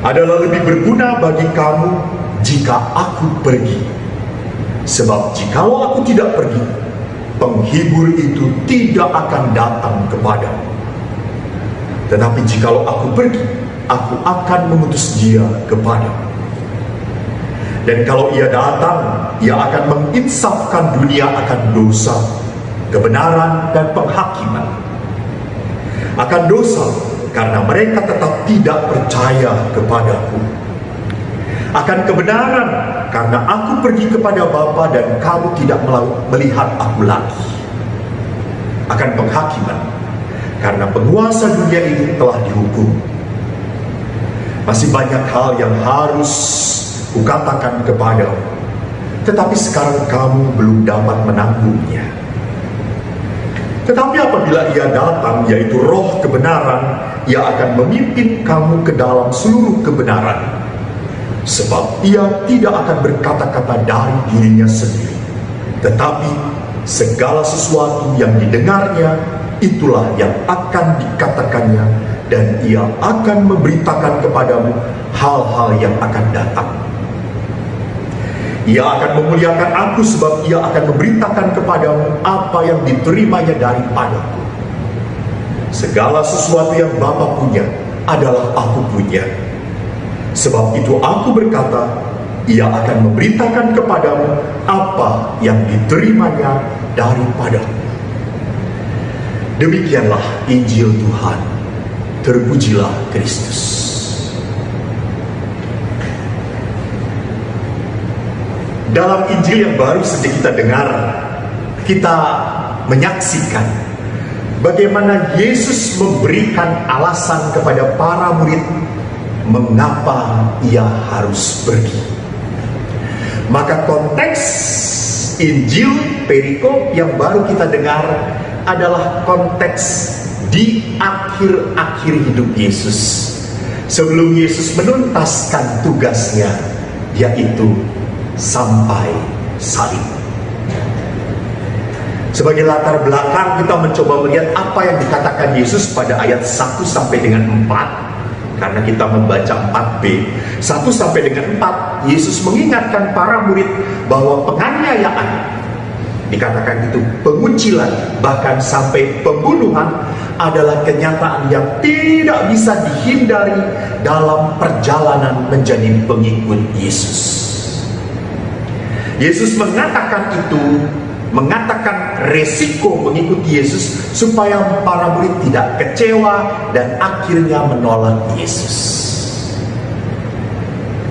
adalah lebih berguna bagi kamu jika aku pergi. Sebab jikalau aku tidak pergi, penghibur itu tidak akan datang kepadamu. Tetapi jikalau aku pergi, aku akan mengutus dia kepadamu. Dan kalau ia datang, ia akan menginsafkan dunia akan dosa, kebenaran, dan penghakiman. Akan dosa, karena mereka tetap tidak percaya kepadaku. Akan kebenaran karena aku pergi kepada Bapa dan kamu tidak melihat aku lagi. Akan penghakiman karena penguasa dunia ini telah dihukum. Masih banyak hal yang harus kukatakan kepadamu, tetapi sekarang kamu belum dapat menanggungnya. Tetapi apabila ia datang, yaitu roh kebenaran, ia akan memimpin kamu ke dalam seluruh kebenaran. Sebab ia tidak akan berkata-kata dari dirinya sendiri. Tetapi segala sesuatu yang didengarnya, itulah yang akan dikatakannya dan ia akan memberitakan kepadamu hal-hal yang akan datang. Ia akan memuliakan aku sebab ia akan memberitakan kepadamu apa yang diterimanya daripadaku. Segala sesuatu yang Bapa punya adalah aku punya. Sebab itu aku berkata, ia akan memberitakan kepadamu apa yang diterimanya daripadamu. Demikianlah Injil Tuhan. Terpujilah Kristus. Dalam Injil yang baru saja kita dengar, kita menyaksikan bagaimana Yesus memberikan alasan kepada para murid mengapa ia harus pergi. Maka konteks Injil perikop yang baru kita dengar adalah konteks di akhir-akhir hidup Yesus. Sebelum Yesus menuntaskan tugasnya, yaitu sampai salib. Sebagai latar belakang kita mencoba melihat apa yang dikatakan Yesus pada ayat 1 sampai dengan 4 karena kita membaca 4b 1 sampai dengan 4 Yesus mengingatkan para murid bahwa penganiayaan dikatakan itu pengucilan bahkan sampai pembunuhan adalah kenyataan yang tidak bisa dihindari dalam perjalanan menjadi pengikut Yesus. Yesus mengatakan itu mengatakan resiko mengikuti Yesus supaya para murid tidak kecewa dan akhirnya menolak Yesus.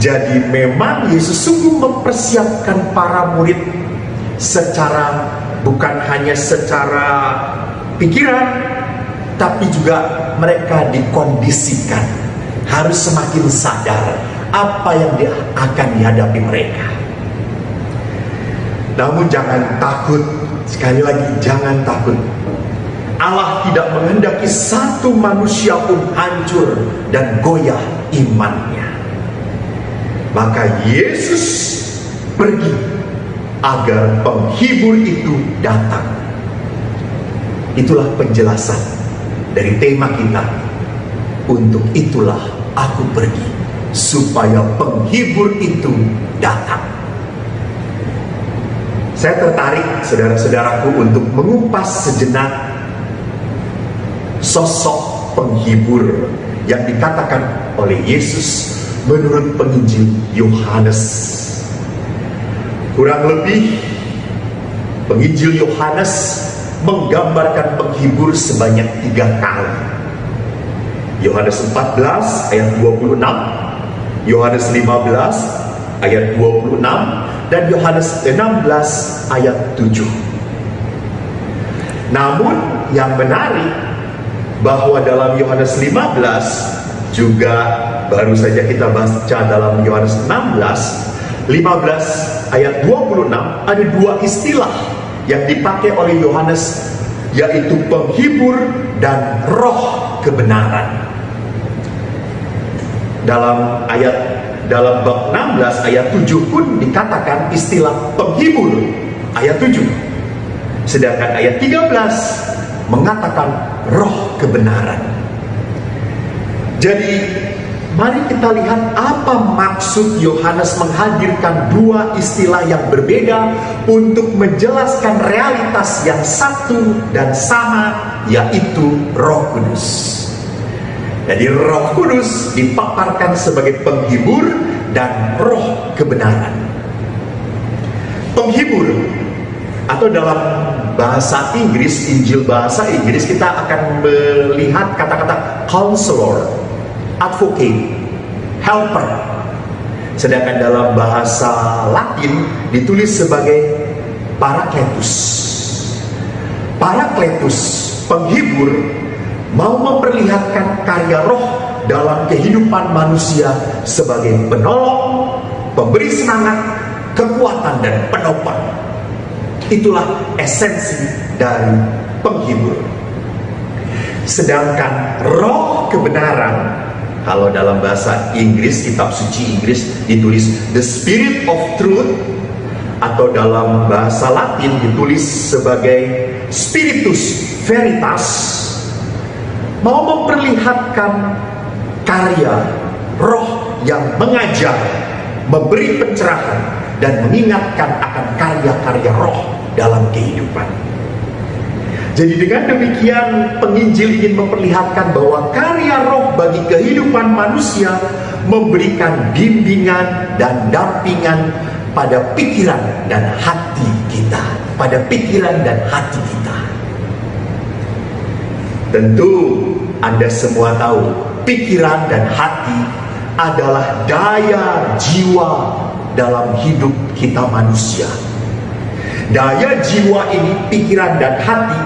Jadi memang Yesus sungguh mempersiapkan para murid secara bukan hanya secara pikiran tapi juga mereka dikondisikan harus semakin sadar apa yang akan dihadapi mereka. Namun jangan takut, sekali lagi jangan takut. Allah tidak menghendaki satu manusia pun hancur dan goyah imannya. Maka Yesus pergi agar penghibur itu datang. Itulah penjelasan dari tema kita. Untuk itulah aku pergi supaya penghibur itu datang. Saya tertarik saudara-saudaraku untuk mengupas sejenak sosok penghibur yang dikatakan oleh Yesus menurut penginjil Yohanes. Kurang lebih penginjil Yohanes menggambarkan penghibur sebanyak tiga kali. Yohanes 14 ayat 26, Yohanes 15 ayat 26, dan Yohanes 16 ayat 7. Namun yang menarik bahwa dalam Yohanes 15 juga baru saja kita baca dalam Yohanes 16 15 ayat 26 ada dua istilah yang dipakai oleh Yohanes yaitu penghibur dan roh kebenaran dalam ayat dalam bab 16 ayat 7 pun dikatakan istilah penghibur. Ayat 7 sedangkan ayat 13 mengatakan roh kebenaran. Jadi Mari kita lihat apa maksud Yohanes menghadirkan dua istilah yang berbeda untuk menjelaskan realitas yang satu dan sama yaitu Roh Kudus. Jadi Roh Kudus dipaparkan sebagai penghibur dan roh kebenaran. Penghibur atau dalam bahasa Inggris, Injil bahasa Inggris kita akan melihat kata-kata counselor advocate, helper. Sedangkan dalam bahasa Latin ditulis sebagai parakletus. Parakletus, penghibur, mau memperlihatkan karya roh dalam kehidupan manusia sebagai penolong, pemberi semangat, kekuatan dan penopang. Itulah esensi dari penghibur. Sedangkan roh kebenaran kalau dalam bahasa Inggris, kitab suci Inggris ditulis The Spirit of Truth atau dalam bahasa Latin ditulis sebagai Spiritus Veritas mau memperlihatkan karya roh yang mengajar, memberi pencerahan dan mengingatkan akan karya-karya roh dalam kehidupan. Jadi dengan demikian penginjil ingin memperlihatkan bahwa karya roh bagi kehidupan manusia memberikan bimbingan dan dampingan pada pikiran dan hati kita. Pada pikiran dan hati kita. Tentu Anda semua tahu pikiran dan hati adalah daya jiwa dalam hidup kita manusia. Daya jiwa ini, pikiran dan hati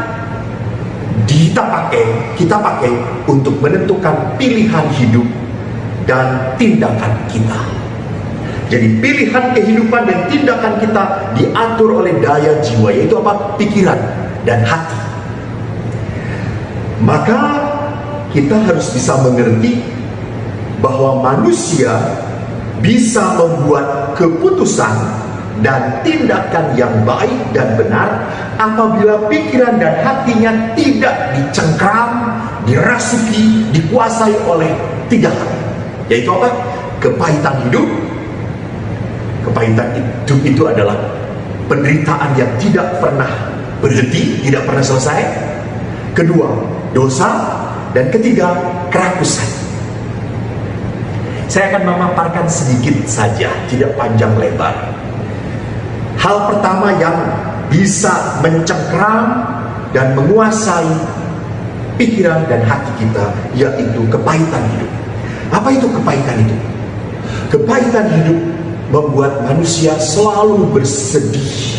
kita pakai, kita pakai untuk menentukan pilihan hidup dan tindakan kita. Jadi pilihan kehidupan dan tindakan kita diatur oleh daya jiwa yaitu apa? Pikiran dan hati. Maka kita harus bisa mengerti bahwa manusia bisa membuat keputusan dan tindakan yang baik dan benar apabila pikiran dan hatinya tidak dicengkram, dirasuki, dikuasai oleh tiga hal. Yaitu apa? Kepahitan hidup. Kepahitan hidup itu adalah penderitaan yang tidak pernah berhenti, tidak pernah selesai. Kedua, dosa. Dan ketiga, kerakusan. Saya akan memaparkan sedikit saja, tidak panjang lebar Hal pertama yang bisa mencengkram dan menguasai pikiran dan hati kita yaitu kepahitan hidup. Apa itu kepahitan hidup? Kepahitan hidup membuat manusia selalu bersedih,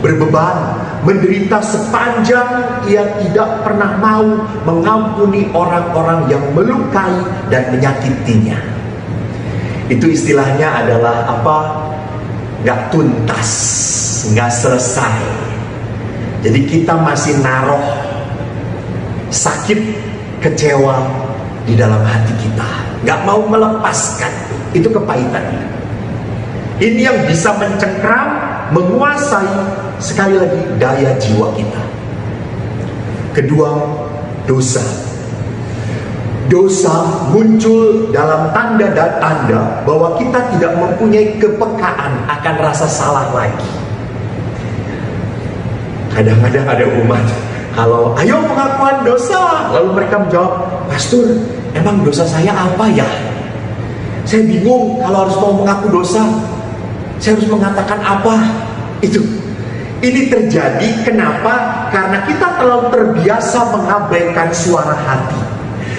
berbeban, menderita sepanjang ia tidak pernah mau mengampuni orang-orang yang melukai dan menyakitinya. Itu istilahnya adalah apa? nggak tuntas, nggak selesai. Jadi kita masih naruh sakit, kecewa di dalam hati kita, nggak mau melepaskan. Itu kepahitan. Ini yang bisa mencengkram, menguasai sekali lagi daya jiwa kita. Kedua, dosa dosa muncul dalam tanda dan tanda bahwa kita tidak mempunyai kepekaan akan rasa salah lagi. Kadang-kadang ada umat kalau ayo pengakuan dosa lalu mereka menjawab pastor emang dosa saya apa ya saya bingung kalau harus mau mengaku dosa saya harus mengatakan apa itu ini terjadi kenapa karena kita terlalu terbiasa mengabaikan suara hati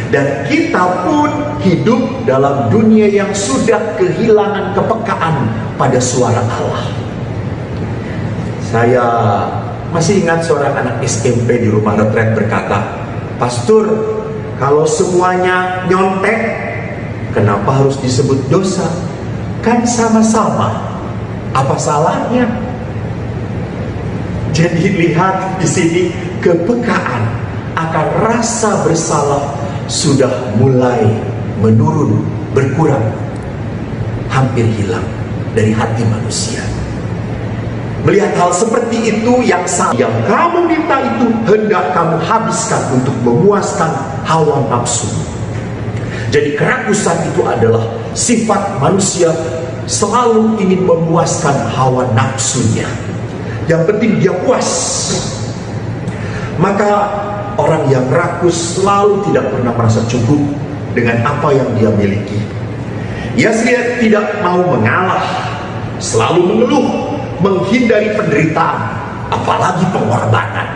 dan kita pun hidup dalam dunia yang sudah kehilangan kepekaan pada suara Allah. Saya masih ingat seorang anak SMP di rumah retret berkata, Pastor, kalau semuanya nyontek, kenapa harus disebut dosa? Kan sama-sama. Apa salahnya? Jadi lihat di sini kepekaan akan rasa bersalah sudah mulai menurun, berkurang, hampir hilang dari hati manusia. Melihat hal seperti itu yang yang kamu minta itu hendak kamu habiskan untuk memuaskan hawa nafsu. Jadi kerakusan itu adalah sifat manusia selalu ingin memuaskan hawa nafsunya. Yang penting dia puas. Maka orang yang rakus selalu tidak pernah merasa cukup dengan apa yang dia miliki. Ia tidak mau mengalah, selalu mengeluh, menghindari penderitaan, apalagi pengorbanan.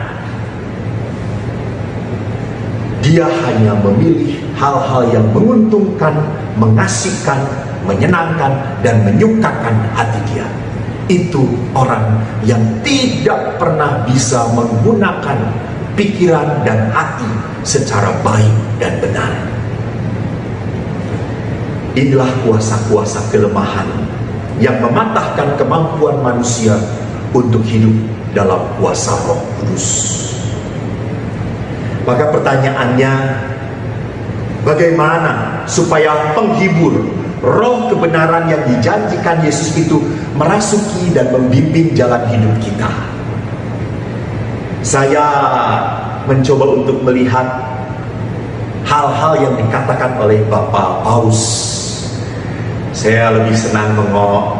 Dia hanya memilih hal-hal yang menguntungkan, mengasihkan, menyenangkan, dan menyukakan hati dia. Itu orang yang tidak pernah bisa menggunakan pikiran dan hati secara baik dan benar. Inilah kuasa-kuasa kelemahan yang mematahkan kemampuan manusia untuk hidup dalam kuasa roh kudus. Maka pertanyaannya, bagaimana supaya penghibur roh kebenaran yang dijanjikan Yesus itu merasuki dan membimbing jalan hidup kita? Saya mencoba untuk melihat hal-hal yang dikatakan oleh Bapak Paus. Saya lebih senang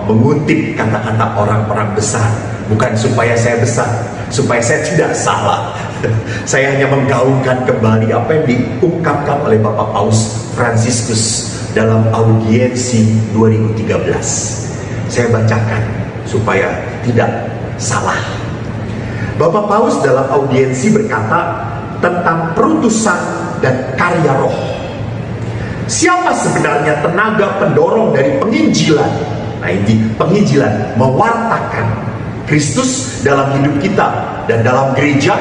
mengutip kata-kata orang-orang besar, bukan supaya saya besar, supaya saya tidak salah. saya hanya menggaungkan kembali apa yang diungkapkan oleh Bapak Paus Franciscus dalam audiensi 2013. Saya bacakan supaya tidak salah. Bapak Paus dalam audiensi berkata tentang perutusan dan karya roh. Siapa sebenarnya tenaga pendorong dari penginjilan? Nah ini penginjilan mewartakan Kristus dalam hidup kita dan dalam gereja.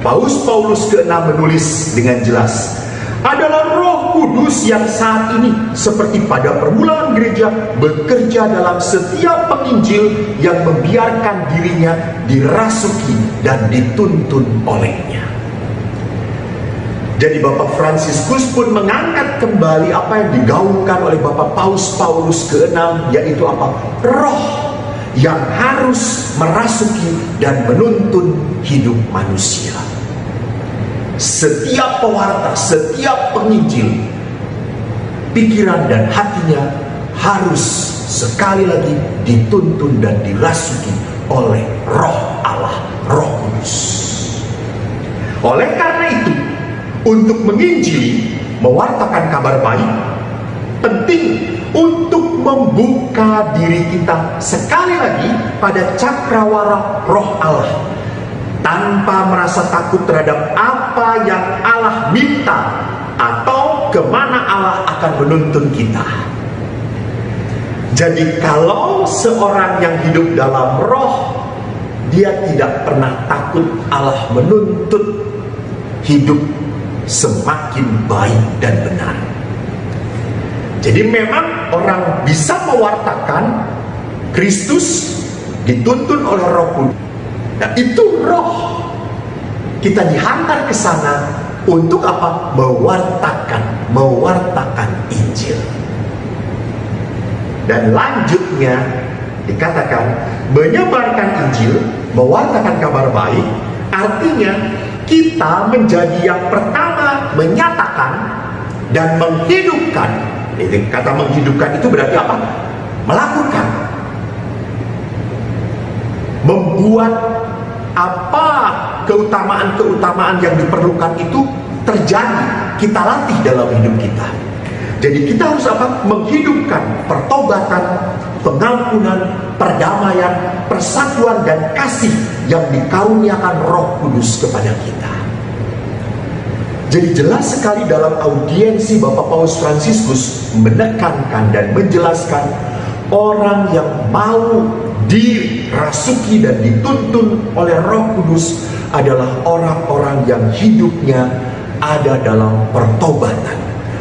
Paus Paulus ke-6 menulis dengan jelas adalah roh kudus yang saat ini seperti pada permulaan gereja bekerja dalam setiap penginjil yang membiarkan dirinya dirasuki dan dituntun olehnya. Jadi Bapak Fransiskus pun mengangkat kembali apa yang digaungkan oleh Bapak Paus Paulus ke-6 yaitu apa? Roh yang harus merasuki dan menuntun hidup manusia setiap pewarta, setiap penginjil, pikiran dan hatinya harus sekali lagi dituntun dan dirasuki oleh roh Allah, roh kudus. Oleh karena itu, untuk menginjili, mewartakan kabar baik, penting untuk membuka diri kita sekali lagi pada cakrawala roh Allah tanpa merasa takut terhadap apa yang Allah minta atau ke mana Allah akan menuntun kita. Jadi kalau seorang yang hidup dalam roh, dia tidak pernah takut Allah menuntut hidup semakin baik dan benar. Jadi memang orang bisa mewartakan Kristus dituntun oleh roh kudus Nah itu roh kita dihantar ke sana untuk apa? Mewartakan, mewartakan Injil. Dan lanjutnya dikatakan menyebarkan Injil, mewartakan kabar baik, artinya kita menjadi yang pertama menyatakan dan menghidupkan. Ini kata menghidupkan itu berarti apa? Melakukan. Membuat apa keutamaan-keutamaan yang diperlukan itu terjadi kita latih dalam hidup kita jadi kita harus apa? menghidupkan pertobatan pengampunan, perdamaian, persatuan dan kasih yang dikaruniakan roh kudus kepada kita jadi jelas sekali dalam audiensi Bapak Paus Fransiskus menekankan dan menjelaskan orang yang mau dirasuki dan dituntun oleh Roh Kudus adalah orang-orang yang hidupnya ada dalam pertobatan,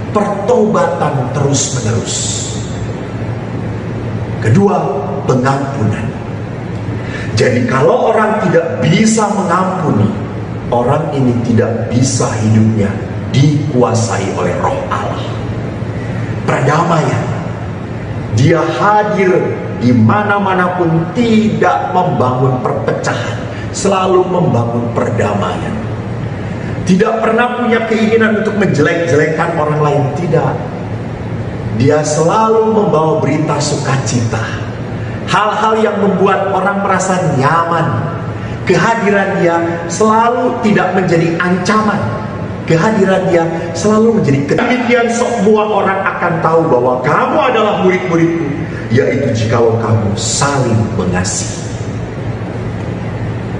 pertobatan terus-menerus. Kedua, pengampunan. Jadi kalau orang tidak bisa mengampuni, orang ini tidak bisa hidupnya dikuasai oleh roh Allah. Perdamaian. Dia hadir di mana-mana pun tidak membangun perpecahan, selalu membangun perdamaian. Tidak pernah punya keinginan untuk menjelek-jelekan orang lain, tidak. Dia selalu membawa berita sukacita. Hal-hal yang membuat orang merasa nyaman. Kehadiran dia selalu tidak menjadi ancaman. Kehadiran dia selalu menjadi kedemikian semua orang akan tahu bahwa kamu adalah murid-muridku, yaitu jikalau kamu saling mengasihi.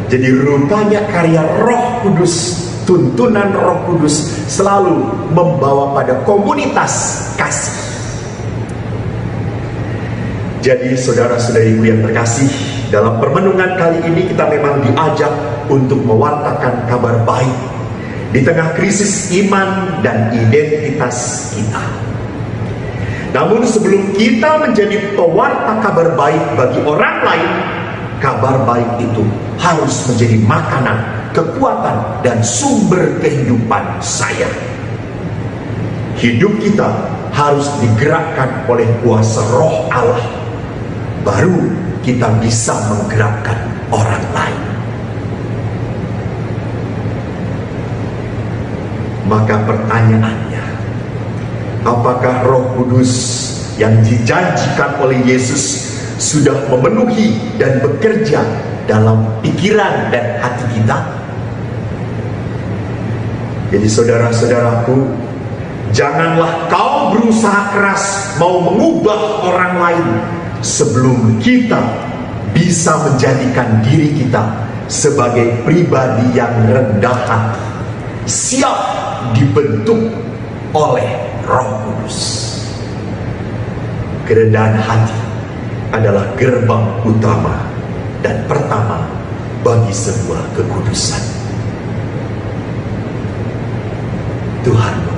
Jadi rupanya karya Roh Kudus, tuntunan Roh Kudus selalu membawa pada komunitas kasih. Jadi saudara-saudariku yang terkasih, dalam permenungan kali ini kita memang diajak untuk mewartakan kabar baik di tengah krisis iman dan identitas kita. Namun sebelum kita menjadi pewarta kabar baik bagi orang lain, kabar baik itu harus menjadi makanan, kekuatan, dan sumber kehidupan saya. Hidup kita harus digerakkan oleh kuasa roh Allah. Baru kita bisa menggerakkan orang lain. Maka pertanyaannya, apakah roh kudus yang dijanjikan oleh Yesus sudah memenuhi dan bekerja dalam pikiran dan hati kita. Jadi saudara-saudaraku, janganlah kau berusaha keras mau mengubah orang lain sebelum kita bisa menjadikan diri kita sebagai pribadi yang rendah hati, siap dibentuk oleh Roh Kudus. Kerendahan hati adalah gerbang utama dan pertama bagi sebuah kekudusan. Tuhan